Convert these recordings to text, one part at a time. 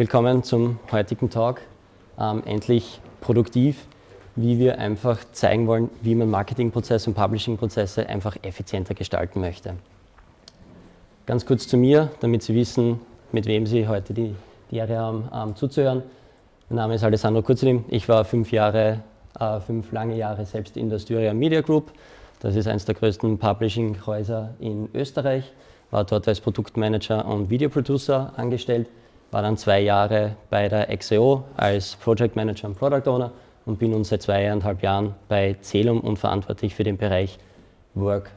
willkommen zum heutigen Talk. Ähm, endlich produktiv, wie wir einfach zeigen wollen, wie man Marketingprozesse und Publishingprozesse einfach effizienter gestalten möchte. Ganz kurz zu mir, damit Sie wissen, mit wem Sie heute die, die Ehre haben, ähm, zuzuhören. Mein Name ist Alessandro Kurzelim. Ich war fünf Jahre, äh, fünf lange Jahre selbst in der Styria Media Group. Das ist eines der größten Publishing-Häuser in Österreich war dort als Produktmanager und Videoproducer angestellt, war dann zwei Jahre bei der XEO als Project Manager und Product Owner und bin nun seit zweieinhalb Jahren bei Celum und verantwortlich für den Bereich Work.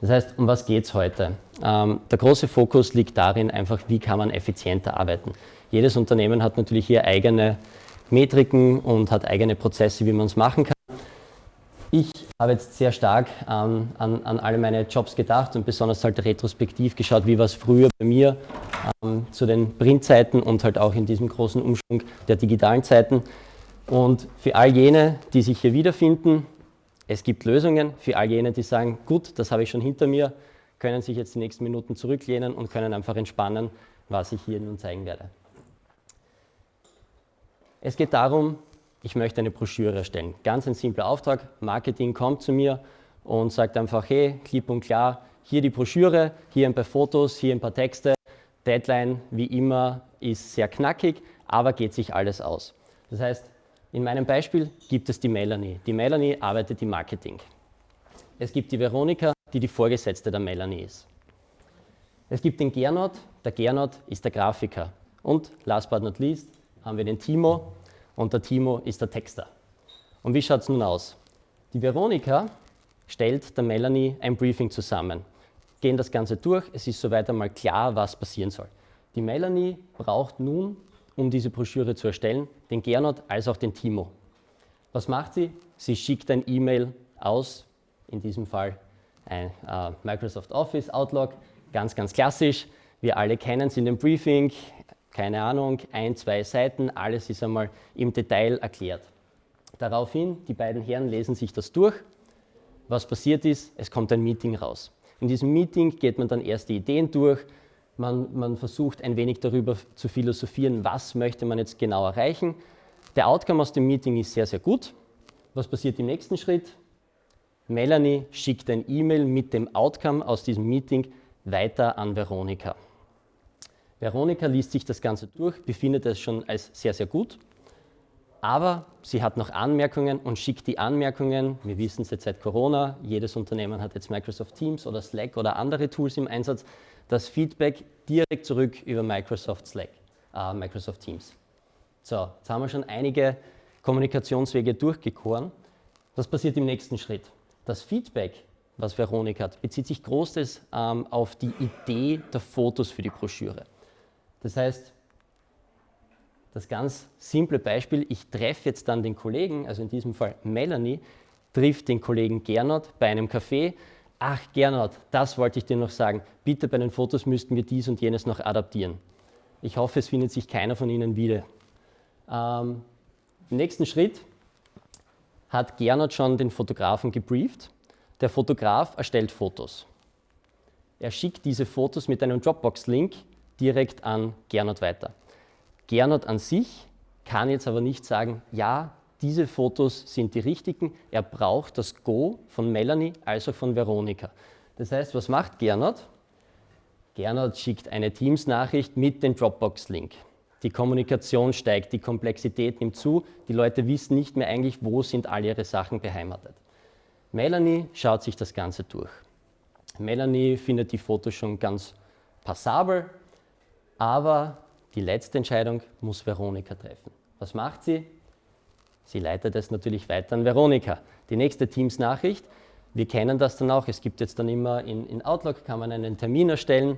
Das heißt, um was geht es heute? Ähm, der große Fokus liegt darin, einfach, wie kann man effizienter arbeiten. Jedes Unternehmen hat natürlich hier eigene Metriken und hat eigene Prozesse, wie man es machen kann. Ich habe jetzt sehr stark ähm, an, an alle meine Jobs gedacht und besonders halt retrospektiv geschaut, wie war es früher bei mir ähm, zu den Printzeiten und halt auch in diesem großen Umschwung der digitalen Zeiten. Und für all jene, die sich hier wiederfinden, es gibt Lösungen. Für all jene, die sagen, gut, das habe ich schon hinter mir, können sich jetzt die nächsten Minuten zurücklehnen und können einfach entspannen, was ich hier nun zeigen werde. Es geht darum, ich möchte eine Broschüre erstellen. Ganz ein simpler Auftrag. Marketing kommt zu mir und sagt einfach, hey, klipp und klar, hier die Broschüre, hier ein paar Fotos, hier ein paar Texte. Deadline, wie immer, ist sehr knackig, aber geht sich alles aus. Das heißt, in meinem Beispiel gibt es die Melanie. Die Melanie arbeitet im Marketing. Es gibt die Veronika, die die Vorgesetzte der Melanie ist. Es gibt den Gernot, der Gernot ist der Grafiker. Und last but not least haben wir den Timo, und der Timo ist der Texter. Und wie schaut es nun aus? Die Veronika stellt der Melanie ein Briefing zusammen. Gehen das Ganze durch, es ist soweit einmal klar, was passieren soll. Die Melanie braucht nun, um diese Broschüre zu erstellen, den Gernot als auch den Timo. Was macht sie? Sie schickt ein E-Mail aus, in diesem Fall ein äh, Microsoft Office, Outlook, ganz, ganz klassisch. Wir alle kennen es in dem Briefing, keine Ahnung, ein, zwei Seiten, alles ist einmal im Detail erklärt. Daraufhin, die beiden Herren lesen sich das durch. Was passiert ist, es kommt ein Meeting raus. In diesem Meeting geht man dann erst die Ideen durch, man, man versucht ein wenig darüber zu philosophieren, was möchte man jetzt genau erreichen. Der Outcome aus dem Meeting ist sehr, sehr gut. Was passiert im nächsten Schritt? Melanie schickt ein E-Mail mit dem Outcome aus diesem Meeting weiter an Veronika. Veronika liest sich das Ganze durch, befindet es schon als sehr, sehr gut, aber sie hat noch Anmerkungen und schickt die Anmerkungen, wir wissen es jetzt seit Corona, jedes Unternehmen hat jetzt Microsoft Teams oder Slack oder andere Tools im Einsatz, das Feedback direkt zurück über Microsoft Slack, äh, Microsoft Teams. So, jetzt haben wir schon einige Kommunikationswege durchgekoren. Was passiert im nächsten Schritt? Das Feedback, was Veronika hat, bezieht sich großes ähm, auf die Idee der Fotos für die Broschüre. Das heißt, das ganz simple Beispiel, ich treffe jetzt dann den Kollegen, also in diesem Fall Melanie, trifft den Kollegen Gernot bei einem Café. Ach Gernot, das wollte ich dir noch sagen. Bitte bei den Fotos müssten wir dies und jenes noch adaptieren. Ich hoffe, es findet sich keiner von Ihnen wieder. Ähm, Im nächsten Schritt hat Gernot schon den Fotografen gebrieft. Der Fotograf erstellt Fotos. Er schickt diese Fotos mit einem Dropbox-Link direkt an Gernot weiter. Gernot an sich kann jetzt aber nicht sagen, ja, diese Fotos sind die richtigen. Er braucht das Go von Melanie als auch von Veronika. Das heißt, was macht Gernot? Gernot schickt eine Teams-Nachricht mit dem Dropbox-Link. Die Kommunikation steigt, die Komplexität nimmt zu, die Leute wissen nicht mehr eigentlich, wo sind all ihre Sachen beheimatet. Melanie schaut sich das Ganze durch. Melanie findet die Fotos schon ganz passabel, aber die letzte Entscheidung muss Veronika treffen. Was macht sie? Sie leitet es natürlich weiter an Veronika. Die nächste Teams-Nachricht, wir kennen das dann auch, es gibt jetzt dann immer in, in Outlook, kann man einen Termin erstellen,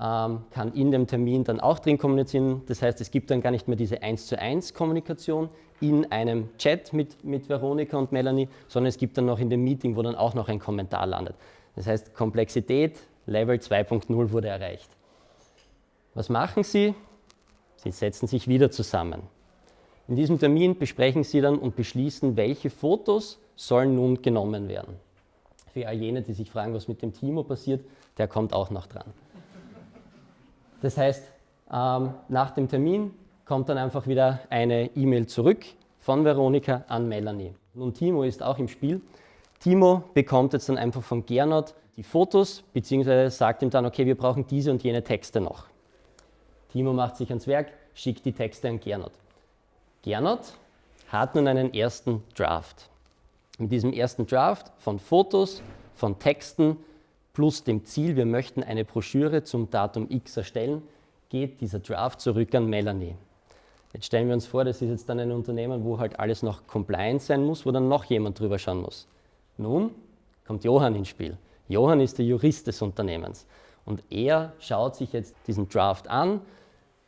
ähm, kann in dem Termin dann auch drin kommunizieren. Das heißt, es gibt dann gar nicht mehr diese 1 zu 1 Kommunikation in einem Chat mit, mit Veronika und Melanie, sondern es gibt dann noch in dem Meeting, wo dann auch noch ein Kommentar landet. Das heißt, Komplexität, Level 2.0 wurde erreicht. Was machen Sie? Sie setzen sich wieder zusammen. In diesem Termin besprechen Sie dann und beschließen, welche Fotos sollen nun genommen werden. Für all jene, die sich fragen, was mit dem Timo passiert, der kommt auch noch dran. Das heißt, Ähm, nach dem Termin kommt dann einfach wieder eine E-Mail zurück von Veronika an Melanie. Nun Timo ist auch im Spiel. Timo bekommt jetzt dann einfach von Gernot die Fotos, beziehungsweise sagt ihm dann, okay, wir brauchen diese und jene Texte noch. Timo macht sich ans Werk, schickt die Texte an Gernot. Gernot hat nun einen ersten Draft. Mit diesem ersten Draft von Fotos, von Texten plus dem Ziel, wir möchten eine Broschüre zum Datum X erstellen, geht dieser Draft zurück an Melanie. Jetzt stellen wir uns vor, das ist jetzt dann ein Unternehmen, wo halt alles noch compliant sein muss, wo dann noch jemand drüber schauen muss. Nun kommt Johann ins Spiel. Johann ist der Jurist des Unternehmens und er schaut sich jetzt diesen Draft an.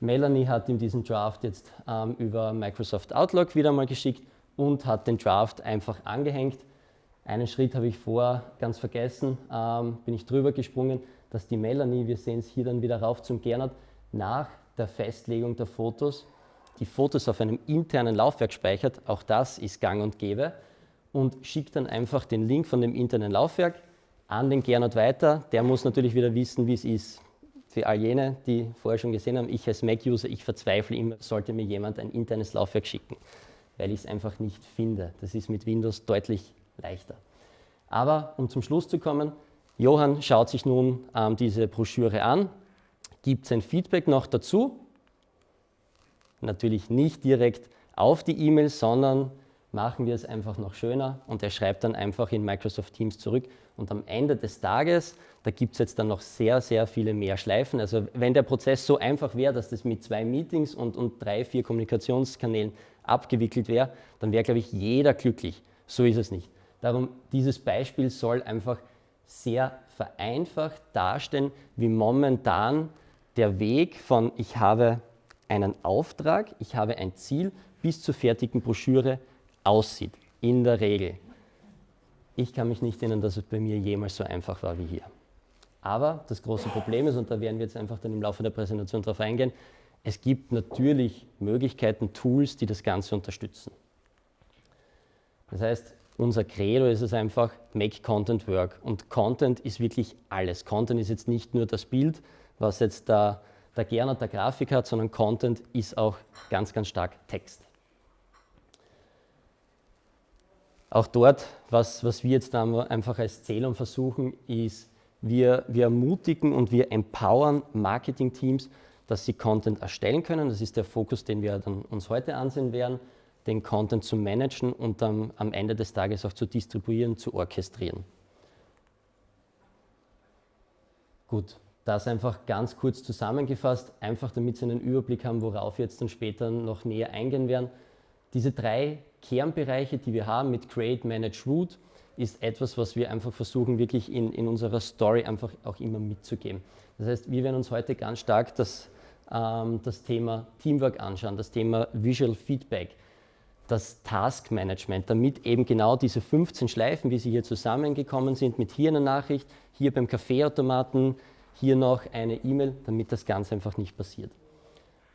Melanie hat ihm diesen Draft jetzt ähm, über Microsoft Outlook wieder mal geschickt und hat den Draft einfach angehängt. Einen Schritt habe ich vor ganz vergessen, ähm, bin ich drüber gesprungen, dass die Melanie, wir sehen es hier dann wieder rauf zum Gernot, nach der Festlegung der Fotos die Fotos auf einem internen Laufwerk speichert, auch das ist gang und gäbe, und schickt dann einfach den Link von dem internen Laufwerk an den Gernot weiter. Der muss natürlich wieder wissen, wie es ist. Für all jene, die vorher schon gesehen haben, ich als Mac-User, ich verzweifle immer, sollte mir jemand ein internes Laufwerk schicken, weil ich es einfach nicht finde. Das ist mit Windows deutlich leichter. Aber um zum Schluss zu kommen, Johann schaut sich nun ähm, diese Broschüre an, gibt sein Feedback noch dazu. Natürlich nicht direkt auf die E-Mail, sondern machen wir es einfach noch schöner und er schreibt dann einfach in Microsoft Teams zurück und am Ende des Tages, da gibt es jetzt dann noch sehr, sehr viele mehr Schleifen. Also wenn der Prozess so einfach wäre, dass das mit zwei Meetings und, und drei, vier Kommunikationskanälen abgewickelt wäre, dann wäre, glaube ich, jeder glücklich. So ist es nicht. Darum, dieses Beispiel soll einfach sehr vereinfacht darstellen, wie momentan der Weg von ich habe einen Auftrag, ich habe ein Ziel bis zur fertigen Broschüre aussieht, in der Regel. Ich kann mich nicht erinnern, dass es bei mir jemals so einfach war wie hier. Aber das große Problem ist, und da werden wir jetzt einfach dann im Laufe der Präsentation darauf eingehen, es gibt natürlich Möglichkeiten, Tools, die das Ganze unterstützen. Das heißt, unser Credo ist es einfach, make Content work. Und Content ist wirklich alles. Content ist jetzt nicht nur das Bild, was jetzt der, der Gernot der Grafik hat, sondern Content ist auch ganz, ganz stark Text. Auch dort, was, was wir jetzt einfach als Zählung versuchen, ist, wir, wir ermutigen und wir empowern Marketing-Teams, dass sie Content erstellen können. Das ist der Fokus, den wir dann uns heute ansehen werden, den Content zu managen und dann am Ende des Tages auch zu distribuieren, zu orchestrieren. Gut, das einfach ganz kurz zusammengefasst, einfach damit Sie einen Überblick haben, worauf wir jetzt dann später noch näher eingehen werden. Diese drei Kernbereiche, die wir haben mit Create, Manage, Root, ist etwas, was wir einfach versuchen, wirklich in, in unserer Story einfach auch immer mitzugeben. Das heißt, wir werden uns heute ganz stark das, ähm, das Thema Teamwork anschauen, das Thema Visual Feedback, das Task Management, damit eben genau diese 15 Schleifen, wie sie hier zusammengekommen sind, mit hier einer Nachricht, hier beim Kaffeeautomaten, hier noch eine E-Mail, damit das Ganze einfach nicht passiert.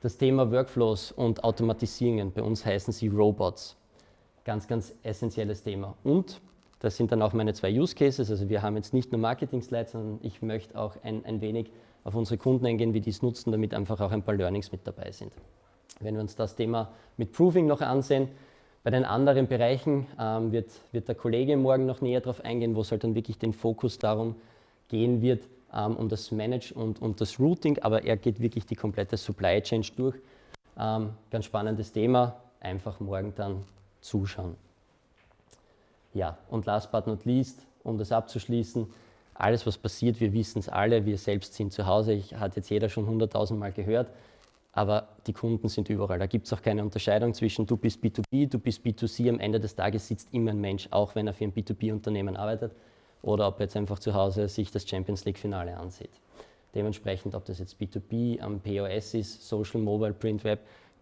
Das Thema Workflows und Automatisierungen, bei uns heißen sie Robots. Ganz, ganz essentielles Thema. Und das sind dann auch meine zwei Use Cases. Also wir haben jetzt nicht nur Marketing-Slides, sondern ich möchte auch ein, ein wenig auf unsere Kunden eingehen, wie die es nutzen, damit einfach auch ein paar Learnings mit dabei sind. Wenn wir uns das Thema mit Proving noch ansehen, bei den anderen Bereichen ähm, wird, wird der Kollege morgen noch näher darauf eingehen, wo es halt dann wirklich den Fokus darum gehen wird, ähm, um das Manage und, und das Routing, aber er geht wirklich die komplette Supply Chain durch. Ähm, ganz spannendes Thema, einfach morgen dann zuschauen. Ja, und last but not least, um das abzuschließen, alles, was passiert, wir wissen es alle, wir selbst sind zu Hause, ich, hat jetzt jeder schon hunderttausend Mal gehört, aber die Kunden sind überall. Da gibt es auch keine Unterscheidung zwischen du bist B2B, du bist B2C. Am Ende des Tages sitzt immer ein Mensch, auch wenn er für ein B2B-Unternehmen arbeitet oder ob er jetzt einfach zu Hause sich das Champions League-Finale ansieht. Dementsprechend, ob das jetzt B2B am POS ist, Social, Mobile, Print, Web,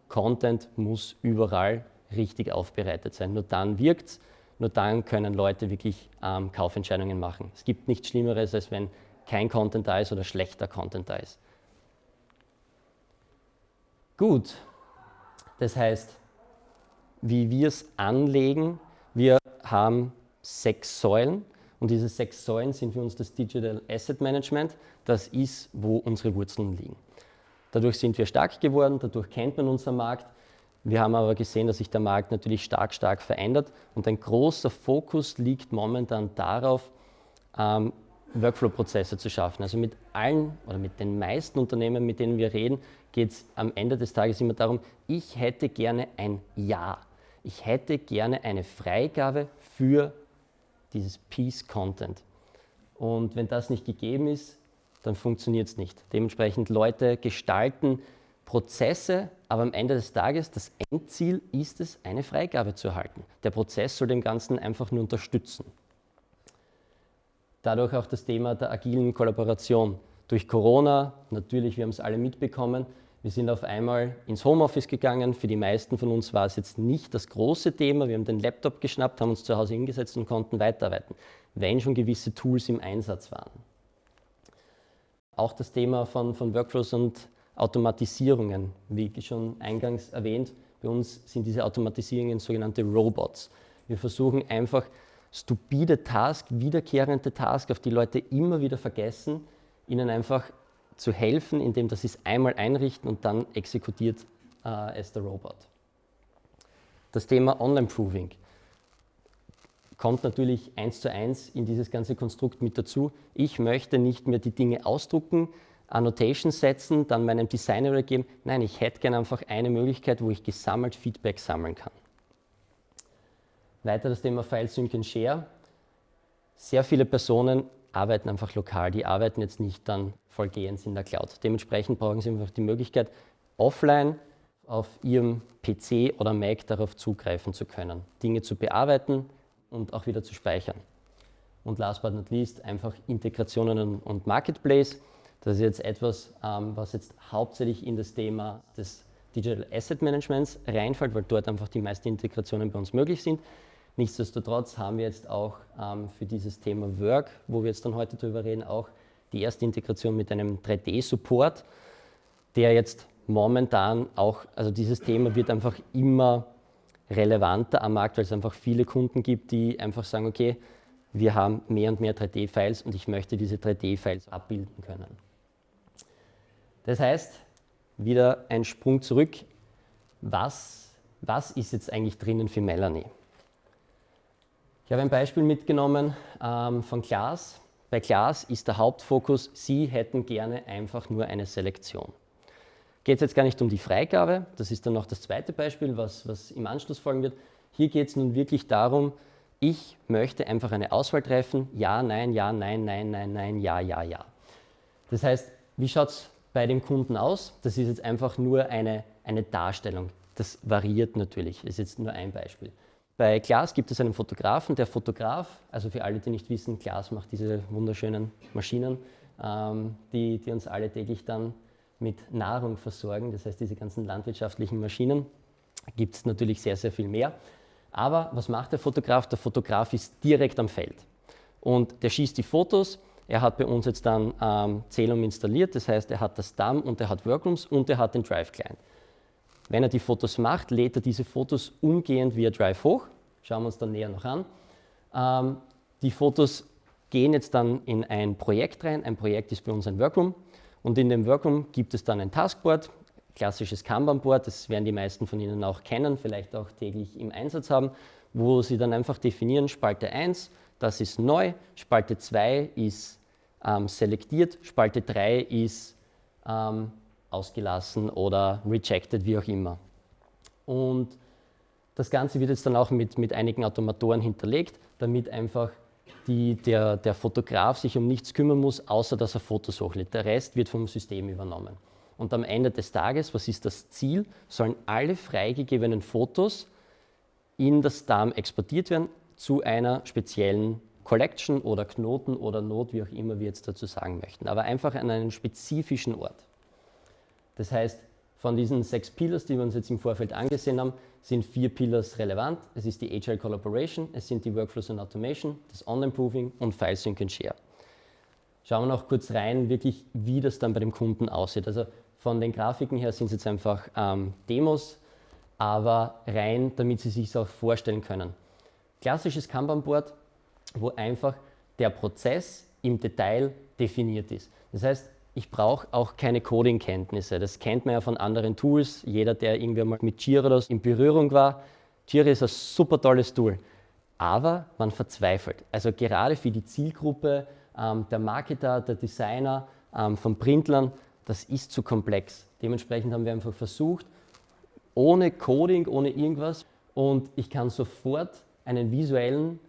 Content muss überall richtig aufbereitet sein. Nur dann wirkt es, nur dann können Leute wirklich ähm, Kaufentscheidungen machen. Es gibt nichts Schlimmeres, als wenn kein Content da ist oder schlechter Content da ist. Gut, das heißt, wie wir es anlegen, wir haben sechs Säulen und diese sechs Säulen sind für uns das Digital Asset Management. Das ist, wo unsere Wurzeln liegen. Dadurch sind wir stark geworden, dadurch kennt man unseren Markt. Wir haben aber gesehen, dass sich der Markt natürlich stark, stark verändert und ein großer Fokus liegt momentan darauf, ähm, Workflow-Prozesse zu schaffen. Also mit allen oder mit den meisten Unternehmen, mit denen wir reden, geht es am Ende des Tages immer darum, ich hätte gerne ein Ja. Ich hätte gerne eine Freigabe für dieses Piece Content. Und wenn das nicht gegeben ist, dann funktioniert es nicht. Dementsprechend Leute gestalten Prozesse, aber am Ende des Tages, das Endziel ist es, eine Freigabe zu erhalten. Der Prozess soll dem Ganzen einfach nur unterstützen. Dadurch auch das Thema der agilen Kollaboration. Durch Corona, natürlich, wir haben es alle mitbekommen, wir sind auf einmal ins Homeoffice gegangen. Für die meisten von uns war es jetzt nicht das große Thema. Wir haben den Laptop geschnappt, haben uns zu Hause hingesetzt und konnten weiterarbeiten, wenn schon gewisse Tools im Einsatz waren. Auch das Thema von, von Workflows und Automatisierungen, wie schon eingangs erwähnt, bei uns sind diese Automatisierungen sogenannte Robots. Wir versuchen einfach stupide Tasks, wiederkehrende Tasks, auf die Leute immer wieder vergessen, ihnen einfach zu helfen, indem dass sie es einmal einrichten und dann exekutiert äh, es der Robot. Das Thema Online-Proving kommt natürlich eins zu eins in dieses ganze Konstrukt mit dazu. Ich möchte nicht mehr die Dinge ausdrucken, Annotations setzen, dann meinem Designer übergeben. Nein, ich hätte gerne einfach eine Möglichkeit, wo ich gesammelt Feedback sammeln kann. Weiter das Thema File Sync and Share. Sehr viele Personen arbeiten einfach lokal, die arbeiten jetzt nicht dann vollgehend in der Cloud. Dementsprechend brauchen sie einfach die Möglichkeit, offline auf ihrem PC oder Mac darauf zugreifen zu können, Dinge zu bearbeiten und auch wieder zu speichern. Und last but not least einfach Integrationen und Marketplace. Das ist jetzt etwas, ähm, was jetzt hauptsächlich in das Thema des Digital Asset Managements reinfällt, weil dort einfach die meisten Integrationen bei uns möglich sind. Nichtsdestotrotz haben wir jetzt auch ähm, für dieses Thema Work, wo wir jetzt dann heute darüber reden, auch die erste Integration mit einem 3D-Support, der jetzt momentan auch, also dieses Thema wird einfach immer relevanter am Markt, weil es einfach viele Kunden gibt, die einfach sagen, okay, wir haben mehr und mehr 3D-Files und ich möchte diese 3D-Files abbilden können. Das heißt, wieder ein Sprung zurück, was, was ist jetzt eigentlich drinnen für Melanie? Ich habe ein Beispiel mitgenommen ähm, von Klaas. Bei Klaas ist der Hauptfokus, Sie hätten gerne einfach nur eine Selektion. Geht es jetzt gar nicht um die Freigabe, das ist dann noch das zweite Beispiel, was, was im Anschluss folgen wird. Hier geht es nun wirklich darum, ich möchte einfach eine Auswahl treffen, ja, nein, ja, nein, nein, nein, nein, ja, ja, ja. Das heißt, wie schaut es bei dem Kunden aus? Das ist jetzt einfach nur eine, eine Darstellung. Das variiert natürlich, ist jetzt nur ein Beispiel. Bei Glas gibt es einen Fotografen. Der Fotograf, also für alle, die nicht wissen, Glas macht diese wunderschönen Maschinen, ähm, die, die uns alle täglich dann mit Nahrung versorgen. Das heißt, diese ganzen landwirtschaftlichen Maschinen gibt es natürlich sehr, sehr viel mehr. Aber was macht der Fotograf? Der Fotograf ist direkt am Feld und der schießt die Fotos. Er hat bei uns jetzt dann ähm, Celum installiert, das heißt, er hat das DAM und er hat Workrooms und er hat den Drive Client. Wenn er die Fotos macht, lädt er diese Fotos umgehend via Drive hoch. Schauen wir uns dann näher noch an. Ähm, die Fotos gehen jetzt dann in ein Projekt rein. Ein Projekt ist bei uns ein Workroom. Und in dem Workroom gibt es dann ein Taskboard, klassisches Kanban-Board, das werden die meisten von Ihnen auch kennen, vielleicht auch täglich im Einsatz haben, wo Sie dann einfach definieren, Spalte 1, das ist neu, Spalte 2 ist ähm, selektiert, Spalte 3 ist ähm, ausgelassen oder rejected, wie auch immer. Und das Ganze wird jetzt dann auch mit, mit einigen Automatoren hinterlegt, damit einfach die, der, der Fotograf sich um nichts kümmern muss, außer dass er Fotos hochlädt. Der Rest wird vom System übernommen. Und am Ende des Tages, was ist das Ziel? Sollen alle freigegebenen Fotos in das DAM exportiert werden zu einer speziellen Collection oder Knoten oder Not, wie auch immer wir jetzt dazu sagen möchten. Aber einfach an einen spezifischen Ort. Das heißt, von diesen sechs Pillars, die wir uns jetzt im Vorfeld angesehen haben, sind vier Pillars relevant. Es ist die Agile Collaboration, es sind die Workflows und Automation, das Online-Proving und File Sync and Share. Schauen wir noch kurz rein, wirklich, wie das dann bei dem Kunden aussieht. Also von den Grafiken her sind es jetzt einfach ähm, Demos, aber rein, damit Sie sich auch vorstellen können. Klassisches Kanban-Board, wo einfach der Prozess im Detail definiert ist. Das heißt, ich brauche auch keine Coding-Kenntnisse. Das kennt man ja von anderen Tools. Jeder, der irgendwie mal mit Jira in Berührung war, Jira ist ein super tolles Tool. Aber man verzweifelt. Also gerade für die Zielgruppe ähm, der Marketer, der Designer, ähm, von Printlern, das ist zu komplex. Dementsprechend haben wir einfach versucht, ohne Coding, ohne irgendwas und ich kann sofort einen visuellen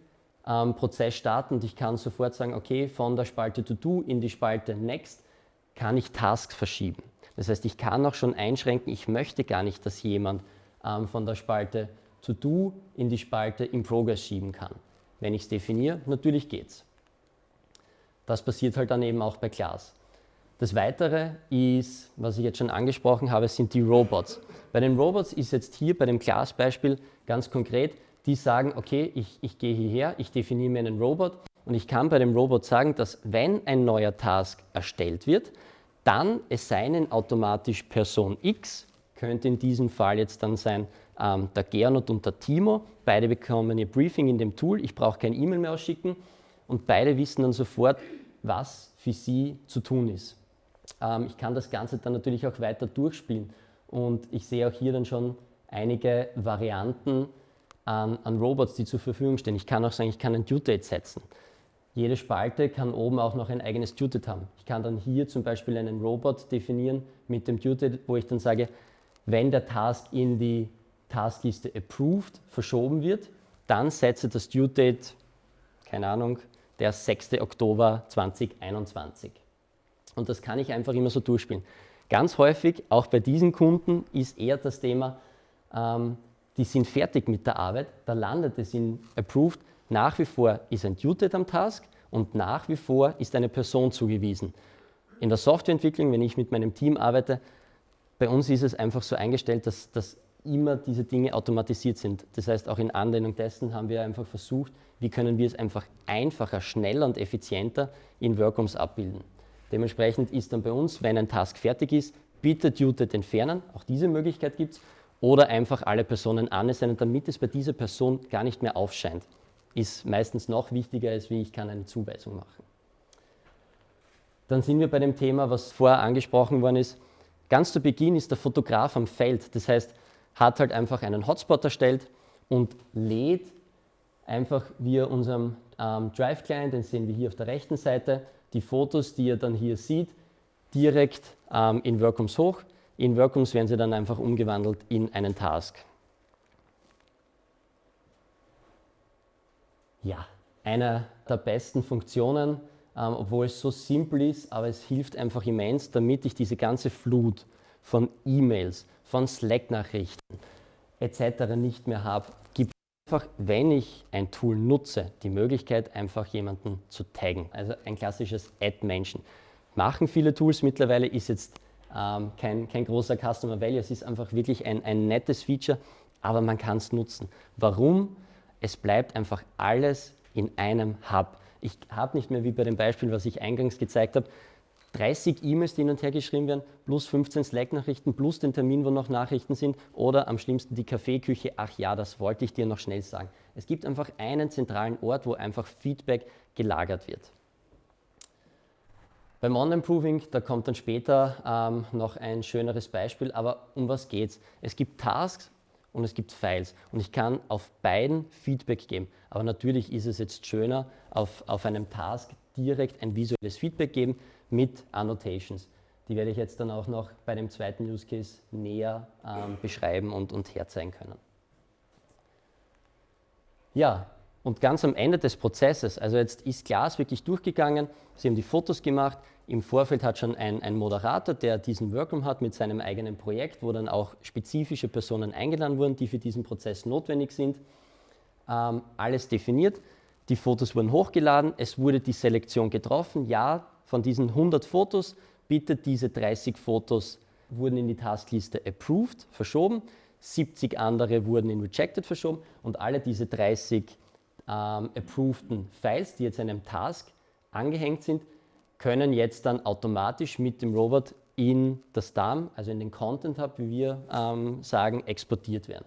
ähm, Prozess starten und ich kann sofort sagen, okay, von der Spalte To Do in die Spalte Next kann ich Tasks verschieben. Das heißt, ich kann auch schon einschränken, ich möchte gar nicht, dass jemand ähm, von der Spalte To Do in die Spalte In Progress schieben kann. Wenn ich es definiere, natürlich geht's. Das passiert halt dann eben auch bei Class. Das Weitere ist, was ich jetzt schon angesprochen habe, sind die Robots. Bei den Robots ist jetzt hier bei dem Class-Beispiel ganz konkret, die sagen, okay, ich, ich gehe hierher, ich definiere mir einen Robot und ich kann bei dem Robot sagen, dass wenn ein neuer Task erstellt wird, dann assignen automatisch Person X, könnte in diesem Fall jetzt dann sein ähm, der Gernot und der Timo. Beide bekommen ihr Briefing in dem Tool, ich brauche kein E-Mail mehr ausschicken und beide wissen dann sofort, was für sie zu tun ist. Ähm, ich kann das Ganze dann natürlich auch weiter durchspielen und ich sehe auch hier dann schon einige Varianten an, an Robots, die zur Verfügung stehen. Ich kann auch sagen, ich kann ein Due Date setzen. Jede Spalte kann oben auch noch ein eigenes Due Date haben. Ich kann dann hier zum Beispiel einen Robot definieren mit dem Due Date, wo ich dann sage, wenn der Task in die Taskliste Approved verschoben wird, dann setze das Due Date, keine Ahnung, der 6. Oktober 2021. Und das kann ich einfach immer so durchspielen. Ganz häufig, auch bei diesen Kunden, ist eher das Thema, ähm, die sind fertig mit der Arbeit, da landet es in Approved. Nach wie vor ist ein Date am Task und nach wie vor ist eine Person zugewiesen. In der Softwareentwicklung, wenn ich mit meinem Team arbeite, bei uns ist es einfach so eingestellt, dass, dass immer diese Dinge automatisiert sind. Das heißt, auch in Anwendung dessen haben wir einfach versucht, wie können wir es einfach einfacher, schneller und effizienter in Workrooms abbilden. Dementsprechend ist dann bei uns, wenn ein Task fertig ist, bitte Duted entfernen, auch diese Möglichkeit gibt es, oder einfach alle Personen annehmen, damit es bei dieser Person gar nicht mehr aufscheint. Ist meistens noch wichtiger, als wie ich kann eine Zuweisung machen. Dann sind wir bei dem Thema, was vorher angesprochen worden ist. Ganz zu Beginn ist der Fotograf am Feld. Das heißt, hat halt einfach einen Hotspot erstellt und lädt einfach via unserem ähm, Drive-Client, den sehen wir hier auf der rechten Seite, die Fotos, die ihr dann hier seht, direkt ähm, in Workrooms hoch. In Workrooms werden sie dann einfach umgewandelt in einen Task. Ja, eine der besten Funktionen, ähm, obwohl es so simpel ist, aber es hilft einfach immens, damit ich diese ganze Flut von E-Mails, von Slack-Nachrichten etc. nicht mehr habe, gibt einfach, wenn ich ein Tool nutze, die Möglichkeit, einfach jemanden zu taggen. Also ein klassisches Add-Menschen. Machen viele Tools mittlerweile, ist jetzt ähm, kein, kein großer Customer Value, es ist einfach wirklich ein, ein nettes Feature, aber man kann es nutzen. Warum? Es bleibt einfach alles in einem Hub. Ich habe nicht mehr wie bei dem Beispiel, was ich eingangs gezeigt habe, 30 E-Mails, die hin und her geschrieben werden, plus 15 Slack-Nachrichten, plus den Termin, wo noch Nachrichten sind oder am schlimmsten die Kaffeeküche. Ach ja, das wollte ich dir noch schnell sagen. Es gibt einfach einen zentralen Ort, wo einfach Feedback gelagert wird. Beim On-Improving, da kommt dann später ähm, noch ein schöneres Beispiel, aber um was geht es? Es gibt Tasks und es gibt Files und ich kann auf beiden Feedback geben. Aber natürlich ist es jetzt schöner, auf, auf einem Task direkt ein visuelles Feedback geben, mit Annotations. Die werde ich jetzt dann auch noch bei dem zweiten Use Case näher ähm, beschreiben und, und herzeigen können. Ja, und ganz am Ende des Prozesses, also jetzt ist Glas wirklich durchgegangen, Sie haben die Fotos gemacht, im Vorfeld hat schon ein, ein, Moderator, der diesen Workroom hat mit seinem eigenen Projekt, wo dann auch spezifische Personen eingeladen wurden, die für diesen Prozess notwendig sind, ähm, alles definiert. Die Fotos wurden hochgeladen, es wurde die Selektion getroffen, ja, von diesen 100 Fotos, bitte diese 30 Fotos wurden in die Taskliste Approved verschoben, 70 andere wurden in Rejected verschoben. Und alle diese 30 ähm, approveden Files, die jetzt einem Task angehängt sind, können jetzt dann automatisch mit dem Robot in das DAM, also in den Content Hub, wie wir ähm, sagen, exportiert werden.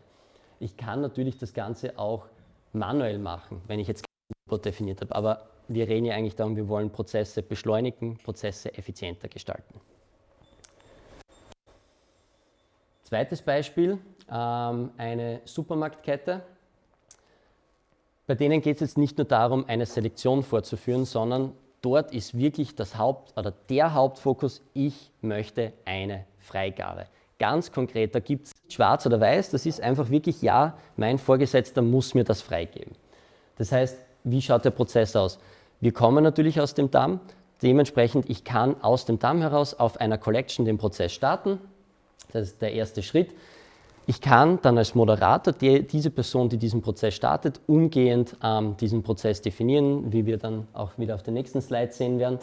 Ich kann natürlich das Ganze auch manuell machen, wenn ich jetzt kein Robot definiert habe, aber wir reden ja eigentlich darum, wir wollen Prozesse beschleunigen, Prozesse effizienter gestalten. Zweites Beispiel, ähm, eine Supermarktkette. Bei denen geht es jetzt nicht nur darum, eine Selektion vorzuführen, sondern dort ist wirklich das Haupt oder der Hauptfokus, ich möchte eine Freigabe. Ganz konkret, da gibt es schwarz oder weiß, das ist einfach wirklich, ja, mein Vorgesetzter muss mir das freigeben. Das heißt, wie schaut der Prozess aus? Wir kommen natürlich aus dem DAM, dementsprechend, ich kann aus dem DAM heraus auf einer Collection den Prozess starten, das ist der erste Schritt. Ich kann dann als Moderator die, diese Person, die diesen Prozess startet, umgehend ähm, diesen Prozess definieren, wie wir dann auch wieder auf den nächsten Slide sehen werden.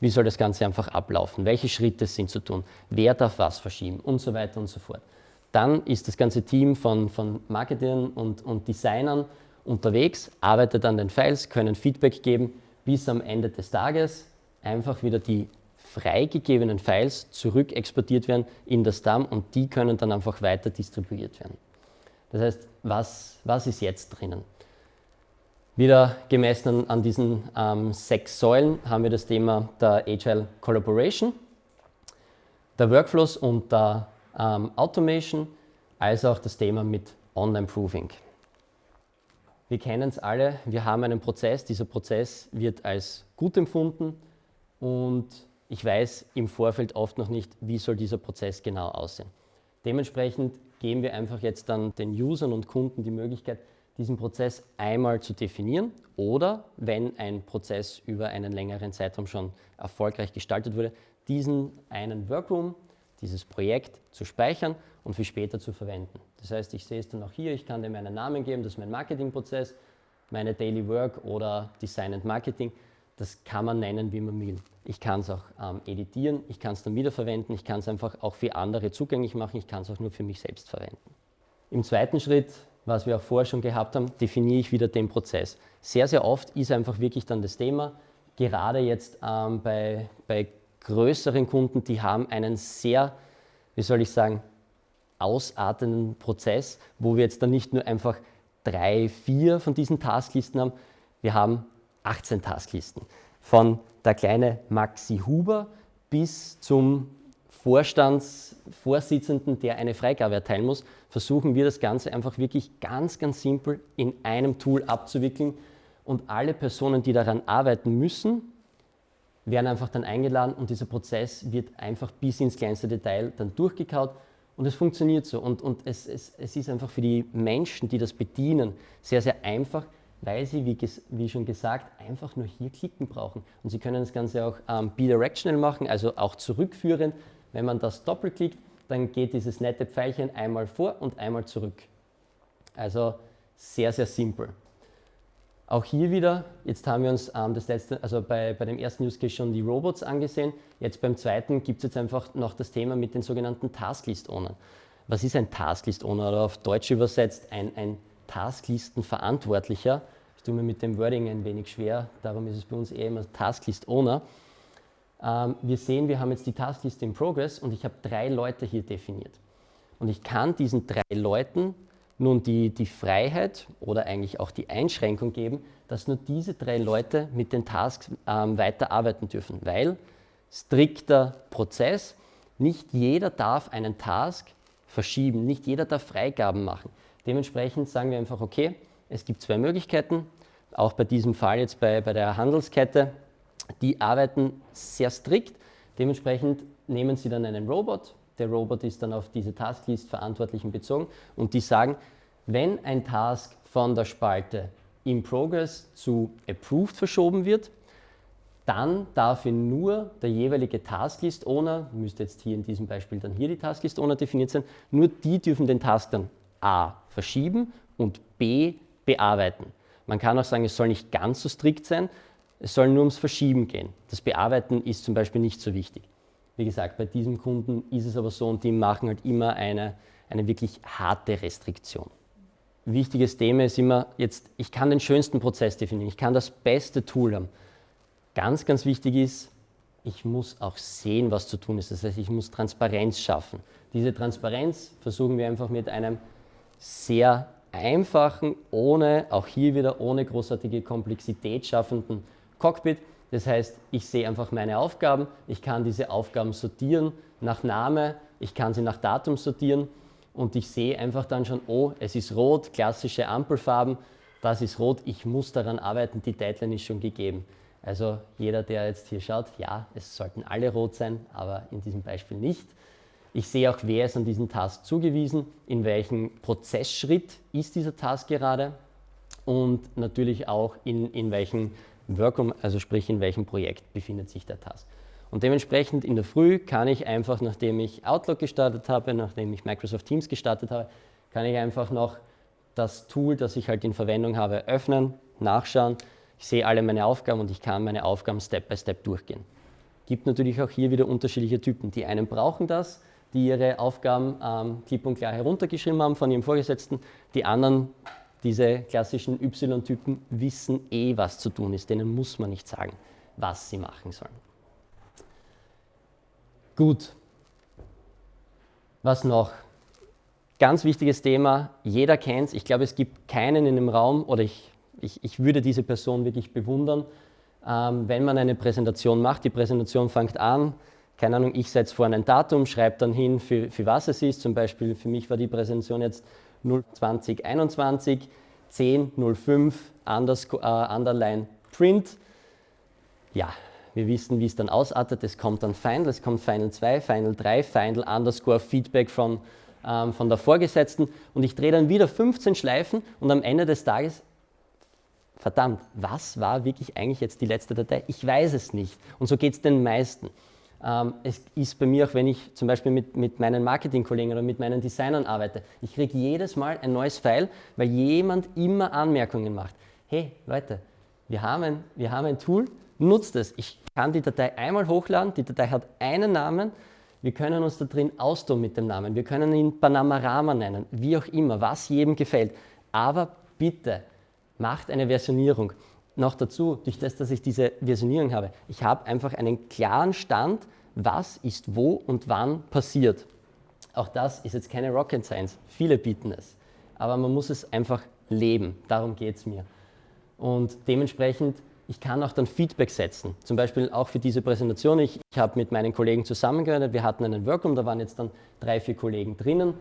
Wie soll das Ganze einfach ablaufen? Welche Schritte sind zu tun? Wer darf was verschieben? Und so weiter und so fort. Dann ist das ganze Team von, von Marketern und, und Designern unterwegs, arbeitet an den Files, können Feedback geben, bis am Ende des Tages einfach wieder die freigegebenen Files zurück exportiert werden in das DAM und die können dann einfach weiter distribuiert werden. Das heißt, was, was ist jetzt drinnen? Wieder gemessen an diesen ähm, sechs Säulen haben wir das Thema der Agile Collaboration, der Workflows und der ähm, Automation, als auch das Thema mit Online Proving. Wir kennen es alle, wir haben einen Prozess, dieser Prozess wird als gut empfunden und ich weiß im Vorfeld oft noch nicht, wie soll dieser Prozess genau aussehen. Dementsprechend geben wir einfach jetzt dann den Usern und Kunden die Möglichkeit, diesen Prozess einmal zu definieren oder, wenn ein Prozess über einen längeren Zeitraum schon erfolgreich gestaltet wurde, diesen einen Workroom, dieses Projekt zu speichern und für später zu verwenden. Das heißt, ich sehe es dann auch hier, ich kann dem einen Namen geben, das ist mein Marketingprozess, meine Daily Work oder Design and Marketing. Das kann man nennen, wie man will. Ich kann es auch ähm, editieren, ich kann es dann wiederverwenden, ich kann es einfach auch für andere zugänglich machen, ich kann es auch nur für mich selbst verwenden. Im zweiten Schritt, was wir auch vorher schon gehabt haben, definiere ich wieder den Prozess. Sehr, sehr oft ist einfach wirklich dann das Thema, gerade jetzt ähm, bei, bei größeren Kunden, die haben einen sehr, wie soll ich sagen, ausartenden Prozess, wo wir jetzt dann nicht nur einfach drei, vier von diesen Tasklisten haben, wir haben 18 Tasklisten. Von der kleine Maxi Huber bis zum Vorstandsvorsitzenden, der eine Freigabe erteilen muss, versuchen wir das Ganze einfach wirklich ganz, ganz simpel in einem Tool abzuwickeln. Und alle Personen, die daran arbeiten müssen, werden einfach dann eingeladen und dieser Prozess wird einfach bis ins kleinste Detail dann durchgekaut und es funktioniert so. Und, und es, es, es ist einfach für die Menschen, die das bedienen, sehr, sehr einfach, weil sie, wie, wie, schon gesagt, einfach nur hier klicken brauchen. Und sie können das Ganze auch ähm, bidirectional machen, also auch zurückführen. Wenn man das doppelklickt, dann geht dieses nette Pfeilchen einmal vor und einmal zurück. Also sehr, sehr simpel. Auch hier wieder, jetzt haben wir uns ähm, das letzte, also bei, bei dem ersten Use Case schon die Robots angesehen. Jetzt beim zweiten gibt es jetzt einfach noch das Thema mit den sogenannten Tasklist Owner. Was ist ein Tasklist Owner oder auf Deutsch übersetzt ein, ein Tasklistenverantwortlicher? Tue mir mit dem Wording ein wenig schwer, darum ist es bei uns eher immer Tasklist Owner. Ähm, wir sehen, wir haben jetzt die Taskliste in Progress und ich habe drei Leute hier definiert. Und ich kann diesen drei Leuten nun die, die Freiheit oder eigentlich auch die Einschränkung geben, dass nur diese drei Leute mit den Tasks ähm, weiterarbeiten dürfen, weil strikter Prozess, nicht jeder darf einen Task verschieben, nicht jeder darf Freigaben machen. Dementsprechend sagen wir einfach, okay, es gibt zwei Möglichkeiten, auch bei diesem Fall jetzt bei, bei der Handelskette, die arbeiten sehr strikt. Dementsprechend nehmen sie dann einen Robot, der Robot ist dann auf diese Tasklist Verantwortlichen bezogen und die sagen, wenn ein Task von der Spalte in Progress zu Approved verschoben wird, dann darf ihn nur der jeweilige Tasklist Owner, müsste jetzt hier in diesem Beispiel dann hier die Tasklist Owner definiert sein, nur die dürfen den Task dann A verschieben und B bearbeiten. Man kann auch sagen, es soll nicht ganz so strikt sein, es soll nur ums Verschieben gehen. Das Bearbeiten ist zum Beispiel nicht so wichtig. Wie gesagt, bei diesem Kunden ist es aber so und die machen halt immer eine, eine wirklich harte Restriktion. Wichtiges Thema ist immer, jetzt, ich kann den schönsten Prozess definieren, ich kann das beste Tool haben. Ganz, ganz wichtig ist, ich muss auch sehen, was zu tun ist. Das heißt, ich muss Transparenz schaffen. Diese Transparenz versuchen wir einfach mit einem sehr einfachen, ohne, auch hier wieder ohne großartige Komplexität schaffenden Cockpit. Das heißt, ich sehe einfach meine Aufgaben, ich kann diese Aufgaben sortieren nach Name, ich kann sie nach Datum sortieren und ich sehe einfach dann schon, oh, es ist rot, klassische Ampelfarben, das ist rot, ich muss daran arbeiten, die Deadline ist schon gegeben. Also jeder, der jetzt hier schaut, ja, es sollten alle rot sein, aber in diesem Beispiel nicht. Ich sehe auch, wer ist an diesen Task zugewiesen, in welchem Prozessschritt ist dieser Task gerade und natürlich auch in, in welchem Workum, also sprich in welchem Projekt befindet sich der Task. Und dementsprechend in der Früh kann ich einfach, nachdem ich Outlook gestartet habe, nachdem ich Microsoft Teams gestartet habe, kann ich einfach noch das Tool, das ich halt in Verwendung habe, öffnen, nachschauen, ich sehe alle meine Aufgaben und ich kann meine Aufgaben Step by Step durchgehen. Gibt natürlich auch hier wieder unterschiedliche Typen. Die einen brauchen das, die ihre Aufgaben ähm, klipp und klar heruntergeschrieben haben von ihrem Vorgesetzten. Die anderen, diese klassischen Y-Typen, wissen eh, was zu tun ist. Denen muss man nicht sagen, was sie machen sollen. Gut. Was noch? Ganz wichtiges Thema, jeder kennt es. Ich glaube, es gibt keinen in dem Raum, oder ich ich, ich würde diese Person wirklich bewundern, ähm, wenn man eine Präsentation macht. Die Präsentation fängt an, keine Ahnung, ich setze vorne ein Datum, schreibe dann hin, für, für was es ist. Zum Beispiel für mich war die Präsentation jetzt 02021 1005 unders, äh, underline print. Ja, wir wissen, wie es dann ausartet. Es kommt dann Final, es kommt Final 2, Final 3, Final underscore Feedback von, ähm, von der Vorgesetzten und ich drehe dann wieder 15 Schleifen und am Ende des Tages verdammt, was war wirklich eigentlich jetzt die letzte Datei? Ich weiß es nicht. Und so geht es den meisten. Ähm, es ist bei mir auch, wenn ich zum Beispiel mit, mit meinen Marketingkollegen oder mit meinen Designern arbeite, ich kriege jedes Mal ein neues File, weil jemand immer Anmerkungen macht. Hey Leute, wir haben ein, wir haben ein Tool, nutzt es. Ich kann die Datei einmal hochladen, die Datei hat einen Namen, wir können uns da drin austoben mit dem Namen, wir können ihn Panamarama nennen, wie auch immer, was jedem gefällt. Aber bitte, macht eine Versionierung. Noch dazu, durch das, dass ich diese Versionierung habe, ich habe einfach einen klaren Stand, was ist wo und wann passiert. Auch das ist jetzt keine Rocket Science, viele bieten es, aber man muss es einfach leben, darum geht es mir. Und dementsprechend, ich kann auch dann Feedback setzen, zum Beispiel auch für diese Präsentation. Ich, ich habe mit meinen Kollegen zusammengearbeitet, wir hatten einen Workroom, da waren jetzt dann drei, vier Kollegen drinnen.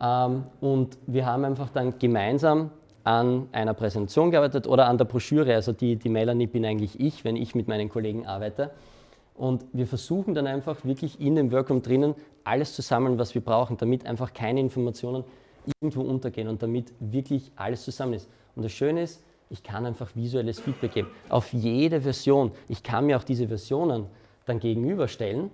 Ähm, und wir haben einfach dann gemeinsam an einer Präsentation gearbeitet oder an der Broschüre. Also die, die Melanie bin eigentlich ich, wenn ich mit meinen Kollegen arbeite. Und wir versuchen dann einfach wirklich in dem Workroom drinnen alles zu sammeln, was wir brauchen, damit einfach keine Informationen irgendwo untergehen und damit wirklich alles zusammen ist. Und das Schöne ist, ich kann einfach visuelles Feedback geben auf jede Version. Ich kann mir auch diese Versionen dann gegenüberstellen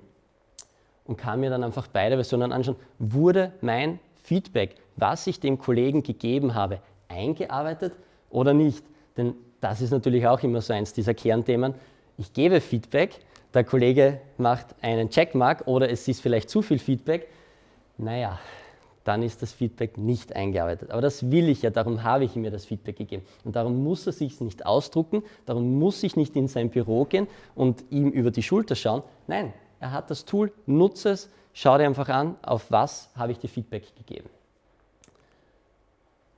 und kann mir dann einfach beide Versionen anschauen. Wurde mein Feedback, was ich dem Kollegen gegeben habe, eingearbeitet oder nicht? Denn das ist natürlich auch immer so eins dieser Kernthemen. Ich gebe Feedback, der Kollege macht einen Checkmark oder es ist vielleicht zu viel Feedback. Naja, dann ist das Feedback nicht eingearbeitet. Aber das will ich ja, darum habe ich ihm ja das Feedback gegeben. Und darum muss er sich nicht ausdrucken, darum muss ich nicht in sein Büro gehen und ihm über die Schulter schauen. Nein, er hat das Tool, nutze es, schau dir einfach an, auf was habe ich dir Feedback gegeben.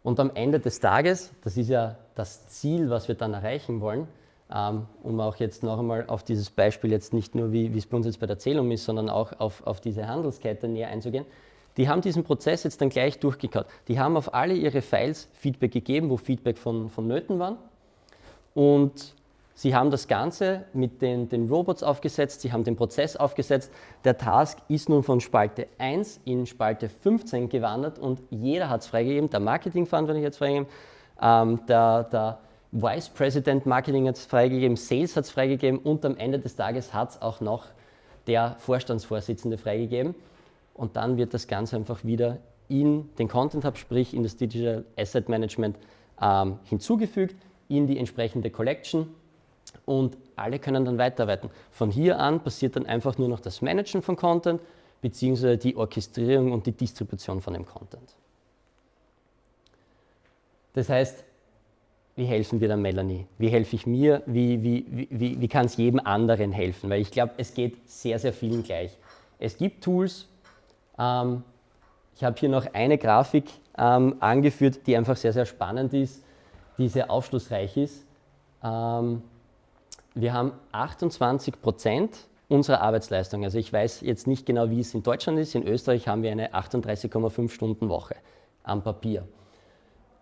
Und am Ende des Tages, das ist ja das Ziel, was wir dann erreichen wollen, ähm, um auch jetzt noch einmal auf dieses Beispiel jetzt nicht nur, wie, es bei uns jetzt bei der Zählung ist, sondern auch auf, auf diese Handelskette näher einzugehen, die haben diesen Prozess jetzt dann gleich durchgekaut. Die haben auf alle ihre Files Feedback gegeben, wo Feedback von, von Nöten waren. Und Sie haben das Ganze mit den, den, Robots aufgesetzt, Sie haben den Prozess aufgesetzt. Der Task ist nun von Spalte 1 in Spalte 15 gewandert und jeder hat es freigegeben, der Marketingverantwortliche hat es freigegeben, ähm, der, der Vice President Marketing hat es freigegeben, Sales hat es freigegeben und am Ende des Tages hat es auch noch der Vorstandsvorsitzende freigegeben. Und dann wird das Ganze einfach wieder in den Content Hub, sprich in das Digital Asset Management ähm, hinzugefügt, in die entsprechende Collection und alle können dann weiterarbeiten. Von hier an passiert dann einfach nur noch das Managen von Content beziehungsweise die Orchestrierung und die Distribution von dem Content. Das heißt, wie helfen wir der Melanie? Wie helfe ich mir? Wie, wie, wie, wie kann es jedem anderen helfen? Weil ich glaube, es geht sehr, sehr vielen gleich. Es gibt Tools, ähm, ich habe hier noch eine Grafik ähm, angeführt, die einfach sehr, sehr spannend ist, die sehr aufschlussreich ist. Ähm, wir haben 28 Prozent unserer Arbeitsleistung. Also ich weiß jetzt nicht genau, wie es in Deutschland ist. In Österreich haben wir eine 38,5 Stunden Woche am Papier.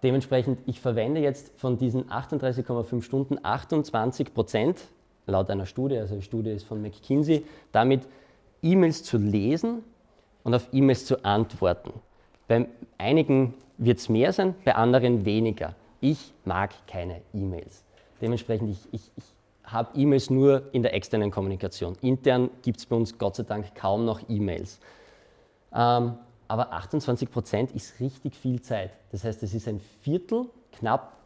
Dementsprechend, ich verwende jetzt von diesen 38,5 Stunden 28 Prozent, laut einer Studie, also die Studie ist von McKinsey, damit E-Mails zu lesen und auf E-Mails zu antworten. Bei einigen wird es mehr sein, bei anderen weniger. Ich mag keine E-Mails. Dementsprechend, ich, ich, ich habe E-Mails nur in der externen Kommunikation. Intern gibt es bei uns Gott sei Dank kaum noch E-Mails. Ähm, aber 28 Prozent ist richtig viel Zeit. Das heißt, es ist ein Viertel, knapp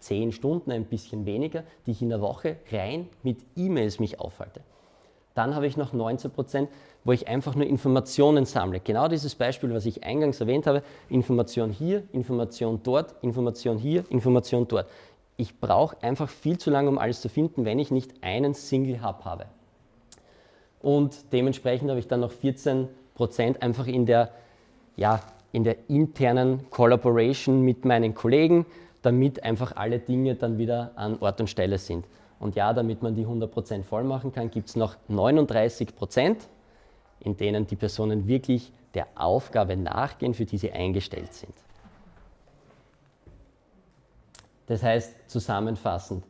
10 Stunden, ein bisschen weniger, die ich in der Woche rein mit E-Mails mich aufhalte. Dann habe ich noch 19 Prozent, wo ich einfach nur Informationen sammle. Genau dieses Beispiel, was ich eingangs erwähnt habe, Information hier, Information dort, Information hier, Information dort ich brauche einfach viel zu lange, um alles zu finden, wenn ich nicht einen Single Hub habe. Und dementsprechend habe ich dann noch 14 Prozent einfach in der, ja, in der internen Collaboration mit meinen Kollegen, damit einfach alle Dinge dann wieder an Ort und Stelle sind. Und ja, damit man die 100 Prozent voll machen kann, gibt es noch 39 Prozent, in denen die Personen wirklich der Aufgabe nachgehen, für die sie eingestellt sind. Das heißt, zusammenfassend,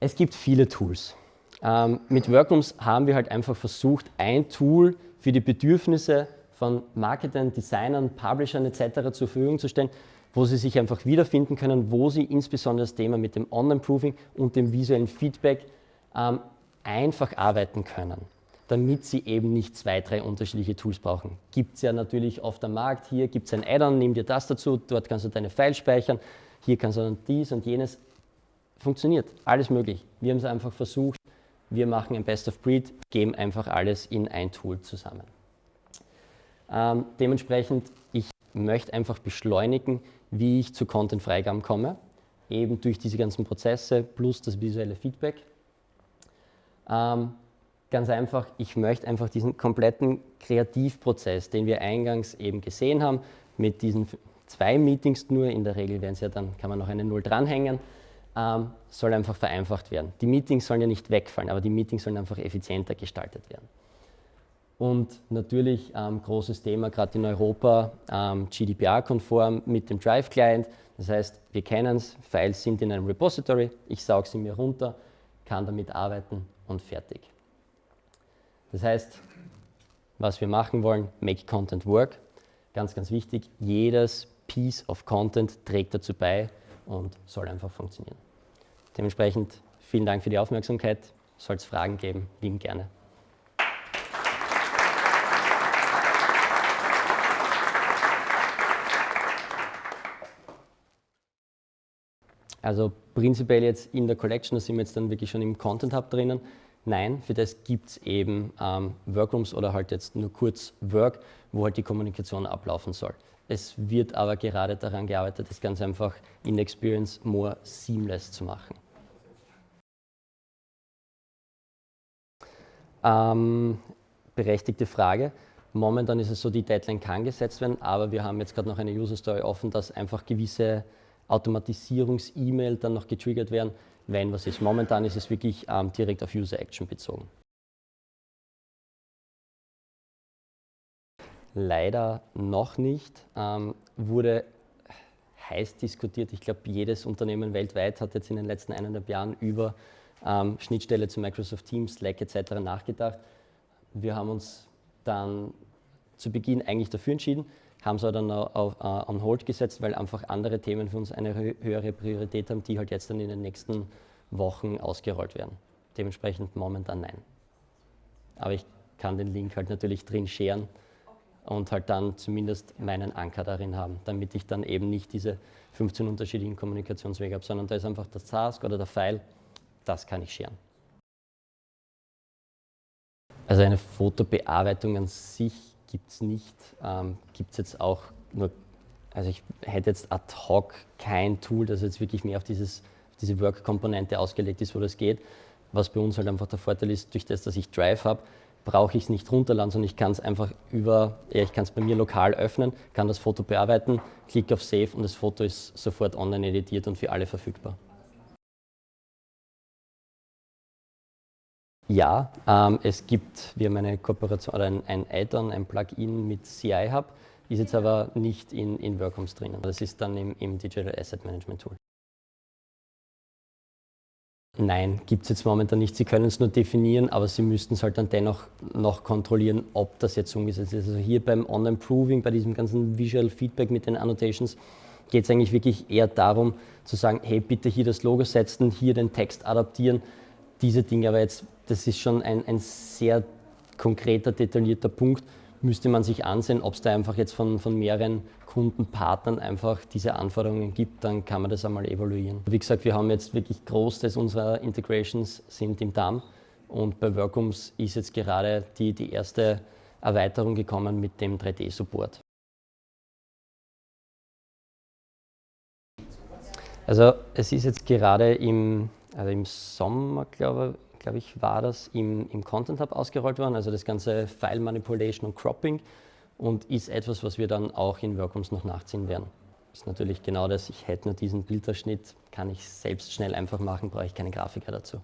es gibt viele Tools. Ähm, mit Workrooms haben wir halt einfach versucht, ein Tool für die Bedürfnisse von Marketern, Designern, Publishern etc. zur Verfügung zu stellen, wo sie sich einfach wiederfinden können, wo sie insbesondere das Thema mit dem Online-Proofing und dem visuellen Feedback ähm, einfach arbeiten können damit sie eben nicht zwei, drei unterschiedliche Tools brauchen. Gibt es ja natürlich oft am Markt, hier gibt es ein Add-on, nimm dir das dazu, dort kannst du deine Files speichern, hier kannst du dann dies und jenes. Funktioniert, alles möglich. Wir haben es einfach versucht, wir machen ein Best of Breed, geben einfach alles in ein Tool zusammen. Ähm, dementsprechend, ich möchte einfach beschleunigen, wie ich zu Content-Freigaben komme, eben durch diese ganzen Prozesse plus das visuelle Feedback. Ähm, Ganz einfach, ich möchte einfach diesen kompletten Kreativprozess, den wir eingangs eben gesehen haben, mit diesen zwei Meetings nur, in der Regel werden es ja dann, kann man noch eine Null dranhängen, ähm, soll einfach vereinfacht werden. Die Meetings sollen ja nicht wegfallen, aber die Meetings sollen einfach effizienter gestaltet werden. Und natürlich ähm, großes Thema gerade in Europa, ähm, GDPR-konform mit dem Drive-Client. Das heißt, wir kennen es, Files sind in einem Repository, ich sauge sie mir runter, kann damit arbeiten und fertig. Das heißt, was wir machen wollen, make content work. Ganz, ganz wichtig, jedes Piece of Content trägt dazu bei und soll einfach funktionieren. Dementsprechend vielen Dank für die Aufmerksamkeit. Soll es Fragen geben, lieben gerne. Also prinzipiell jetzt in der Collection, da sind wir jetzt dann wirklich schon im Content Hub drinnen. Nein, für das gibt es eben ähm, Workrooms oder halt jetzt nur kurz Work, wo halt die Kommunikation ablaufen soll. Es wird aber gerade daran gearbeitet, das ganz einfach in Experience more seamless zu machen. Ähm, berechtigte Frage. Momentan ist es so, die Deadline kann gesetzt werden, aber wir haben jetzt gerade noch eine User Story offen, dass einfach gewisse Automatisierungs-E-Mail dann noch getriggert werden, wenn was ist. Momentan ist es wirklich ähm, direkt auf User Action bezogen. Leider noch nicht. Ähm, wurde heiß diskutiert. Ich glaube, jedes Unternehmen weltweit hat jetzt in den letzten eineinhalb Jahren über ähm, Schnittstelle zu Microsoft Teams, Slack etc. nachgedacht. Wir haben uns dann zu Beginn eigentlich dafür entschieden, haben es aber dann auf, uh, on hold gesetzt, weil einfach andere Themen für uns eine höhere Priorität haben, die halt jetzt dann in den nächsten Wochen ausgerollt werden. Dementsprechend momentan nein. Aber ich kann den Link halt natürlich drin scheren und halt dann zumindest meinen Anker darin haben, damit ich dann eben nicht diese 15 unterschiedlichen Kommunikationswege habe, sondern da ist einfach das Task oder der File, das kann ich scheren. Also eine Fotobearbeitung an sich gibt es nicht. Ähm, gibt es jetzt auch nur, also ich hätte jetzt ad hoc kein Tool, das jetzt wirklich mehr auf dieses, diese Work-Komponente ausgelegt ist, wo das geht. Was bei uns halt einfach der Vorteil ist, durch das, dass ich Drive habe, brauche ich es nicht runterladen, sondern ich kann es einfach über, ja, ich kann es bei mir lokal öffnen, kann das Foto bearbeiten, klicke auf Save und das Foto ist sofort online editiert und für alle verfügbar. Ja, ähm, es gibt, wir haben eine Kooperation oder ein, ein Add-on, ein Plugin mit CI Hub, ist jetzt aber nicht in, in Workoms drinnen. Das ist dann im, im Digital Asset Management Tool. Nein, gibt es jetzt momentan nicht. Sie können es nur definieren, aber Sie müssten es halt dann dennoch noch kontrollieren, ob das jetzt umgesetzt ist. Also hier beim On-Improving, bei diesem ganzen Visual Feedback mit den Annotations, geht es eigentlich wirklich eher darum zu sagen, hey, bitte hier das Logo setzen, hier den Text adaptieren, diese Dinge. Aber jetzt, das ist schon ein, ein sehr konkreter, detaillierter Punkt, müsste man sich ansehen, ob es da einfach jetzt von, von mehreren Kundenpartnern einfach diese Anforderungen gibt, dann kann man das einmal evaluieren. Wie gesagt, wir haben jetzt wirklich Großteil unserer Integrations sind im DAM und bei Workums ist jetzt gerade die, die erste Erweiterung gekommen mit dem 3D-Support. Also es ist jetzt gerade im, also im Sommer, glaube, glaube ich, war das im, im Content Hub ausgerollt worden, also das ganze File Manipulation und Cropping und ist etwas, was wir dann auch in Workrooms noch nachziehen werden. Ist natürlich genau das, ich hätte nur diesen Bilderschnitt, kann ich selbst schnell einfach machen, brauche ich keine Grafiker dazu.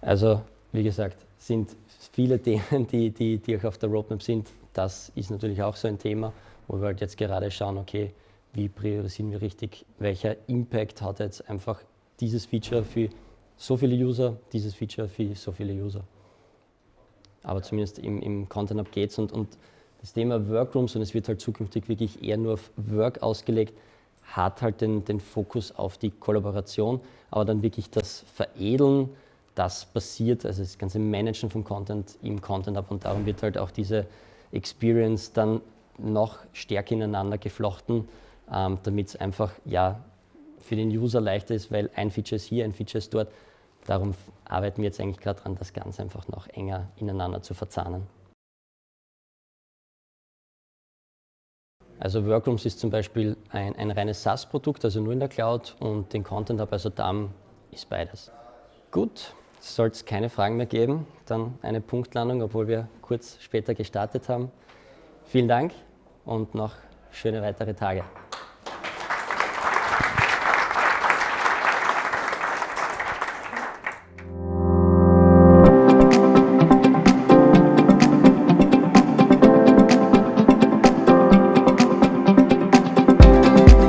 Also, wie gesagt, sind viele Themen, die, die, die auch auf der Roadmap sind. Das ist natürlich auch so ein Thema, wo wir halt jetzt gerade schauen, okay, wie priorisieren wir richtig, welcher Impact hat jetzt einfach dieses Feature für so viele User, dieses Feature für so viele User aber zumindest im, im Content Hub geht es. Und, und das Thema Workrooms, und es wird halt zukünftig wirklich eher nur auf Work ausgelegt, hat halt den, den Fokus auf die Kollaboration, aber dann wirklich das Veredeln, das passiert, also das ganze Managen von Content im Content Hub und darum wird halt auch diese Experience dann noch stärker ineinander geflochten, ähm, damit es einfach ja, für den User leichter ist, weil ein Feature ist hier, ein Feature ist dort Darum arbeiten wir jetzt eigentlich gerade daran, das Ganze einfach noch enger ineinander zu verzahnen. Also Workrooms ist zum Beispiel ein, ein reines SaaS-Produkt, also nur in der Cloud und den Content Hub, also DAM, ist beides. Gut, soll es keine Fragen mehr geben, dann eine Punktlandung, obwohl wir kurz später gestartet haben. Vielen Dank und noch schöne weitere Tage.